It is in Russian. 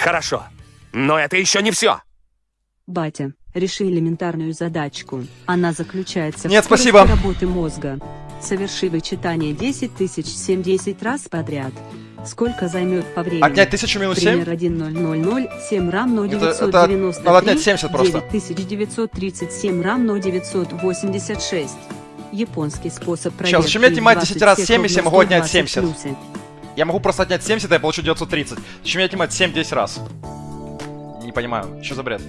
Хорошо. Но это еще не все. Батя, реши элементарную задачку. Она заключается Нет, в спасибо. работы мозга. Соверши вычитание 10 тысяч 7 10 раз подряд. Сколько займет по времени? Отнять 1000 минус 7? Пример 1000, 7 равно Это- 993, это надо отнять 70 просто. 9937 равно 986. Японский способ Сейчас, зачем мне проверки отнимать 10 раз 20 7, если я ровно могу отнять 120 70? плюсы. Я могу просто отнять 70, и я получу 930. Зачем мне отнимать 7 10 раз? Не понимаю, что за бред?